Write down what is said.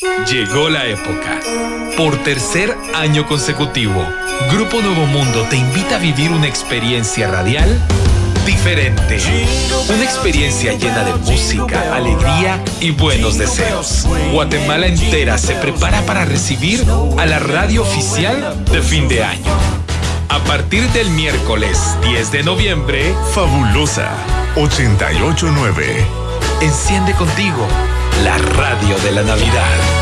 Llegó la época. Por tercer año consecutivo, Grupo Nuevo Mundo te invita a vivir una experiencia radial diferente. Una experiencia llena de música, alegría y buenos deseos. Guatemala entera se prepara para recibir a la radio oficial de fin de año. A partir del miércoles 10 de noviembre, Fabulosa 889. enciende contigo radio de la Navidad.